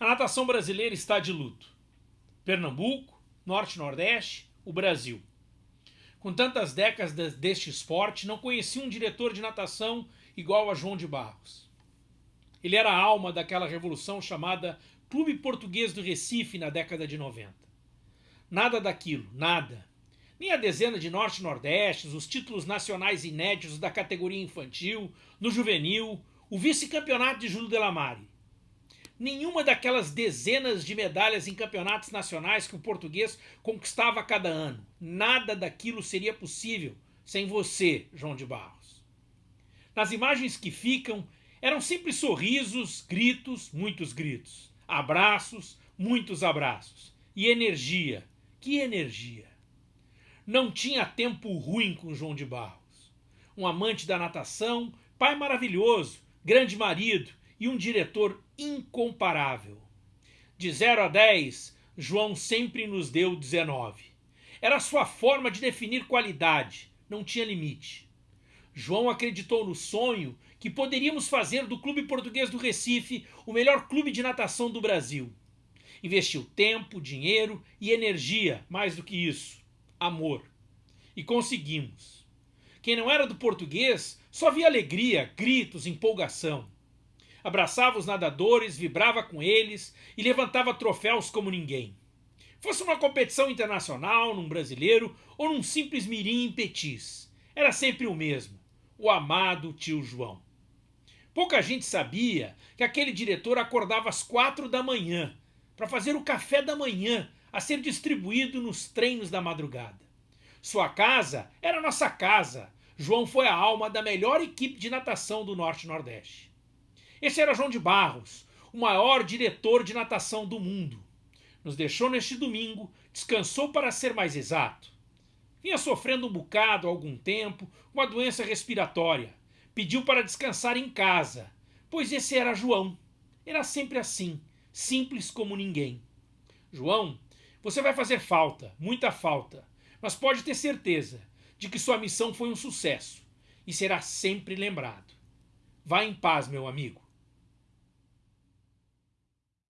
A natação brasileira está de luto. Pernambuco, Norte Nordeste, o Brasil. Com tantas décadas deste esporte, não conheci um diretor de natação igual a João de Barros. Ele era a alma daquela revolução chamada Clube Português do Recife na década de 90. Nada daquilo, nada. Nem a dezena de Norte Nordestes, os títulos nacionais inéditos da categoria infantil, no juvenil, o vice-campeonato de Júlio Delamare nenhuma daquelas dezenas de medalhas em campeonatos nacionais que o português conquistava a cada ano. Nada daquilo seria possível sem você, João de Barros. Nas imagens que ficam, eram sempre sorrisos, gritos, muitos gritos, abraços, muitos abraços, e energia. Que energia! Não tinha tempo ruim com João de Barros. Um amante da natação, pai maravilhoso, grande marido, e um diretor incomparável. De 0 a 10, João sempre nos deu 19. Era sua forma de definir qualidade, não tinha limite. João acreditou no sonho que poderíamos fazer do Clube Português do Recife o melhor clube de natação do Brasil. Investiu tempo, dinheiro e energia, mais do que isso, amor. E conseguimos. Quem não era do português só via alegria, gritos, empolgação abraçava os nadadores, vibrava com eles e levantava troféus como ninguém. Fosse uma competição internacional, num brasileiro ou num simples mirim em petis, era sempre o mesmo, o amado tio João. Pouca gente sabia que aquele diretor acordava às quatro da manhã para fazer o café da manhã a ser distribuído nos treinos da madrugada. Sua casa era nossa casa. João foi a alma da melhor equipe de natação do Norte-Nordeste. Esse era João de Barros, o maior diretor de natação do mundo. Nos deixou neste domingo, descansou para ser mais exato. Vinha sofrendo um bocado há algum tempo, uma doença respiratória. Pediu para descansar em casa, pois esse era João. Era sempre assim, simples como ninguém. João, você vai fazer falta, muita falta, mas pode ter certeza de que sua missão foi um sucesso e será sempre lembrado. Vá em paz, meu amigo.